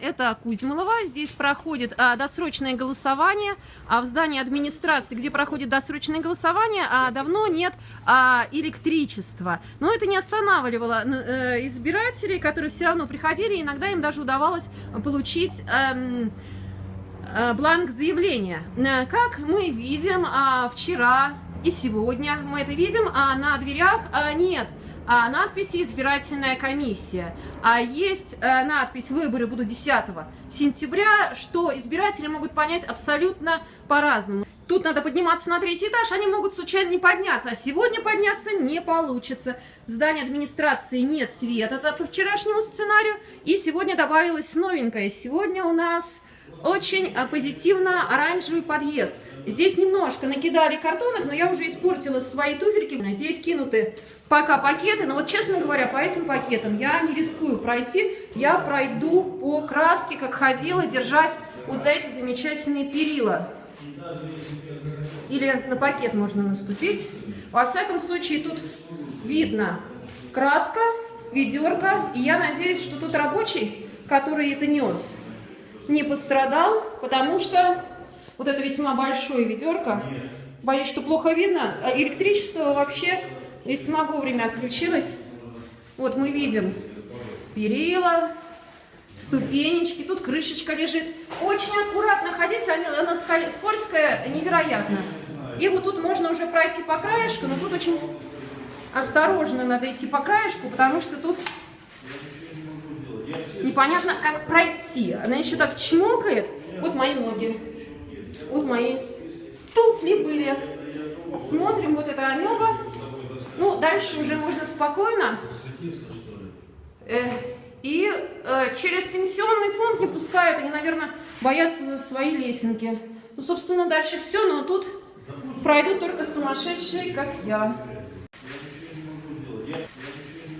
Это Кузьмолова. Здесь проходит а, досрочное голосование. А в здании администрации, где проходит досрочное голосование, а, давно нет а, электричества. Но это не останавливало а, избирателей, которые все равно приходили. Иногда им даже удавалось получить... А, бланк заявления. Э, как мы видим а, вчера и сегодня, мы это видим, а на дверях а, нет а, надписи «Избирательная комиссия». А есть а, надпись «Выборы будут 10 сентября», что избиратели могут понять абсолютно по-разному. Тут надо подниматься на третий этаж, они могут случайно не подняться, а сегодня подняться не получится. В здании администрации нет света это по вчерашнему сценарию, и сегодня добавилось новенькое. Сегодня у нас очень а, позитивно оранжевый подъезд. Здесь немножко накидали картонок, но я уже испортила свои туфельки. Здесь кинуты пока пакеты, но вот, честно говоря, по этим пакетам я не рискую пройти. Я пройду по краске, как ходила, держась вот за эти замечательные перила. Или на пакет можно наступить. Во всяком случае, тут видно краска, ведерко. И я надеюсь, что тут рабочий, который это нес, не пострадал, потому что вот это весьма большое ведерко. Боюсь, что плохо видно. А электричество вообще весьма вовремя отключилось. Вот мы видим перила, ступенечки, тут крышечка лежит. Очень аккуратно ходить, она скользкая, невероятно. И вот тут можно уже пройти по краешку, но тут очень осторожно надо идти по краешку, потому что тут непонятно, как пройти. Она еще так чмокает. Вот мои ноги. Вот мои туфли были. Смотрим, вот это амеба. Ну, дальше уже можно спокойно. Э, и э, через пенсионный фонд не пускают. Они, наверное, боятся за свои лесенки. Ну, собственно, дальше все. Но тут пройдут только сумасшедшие, как я.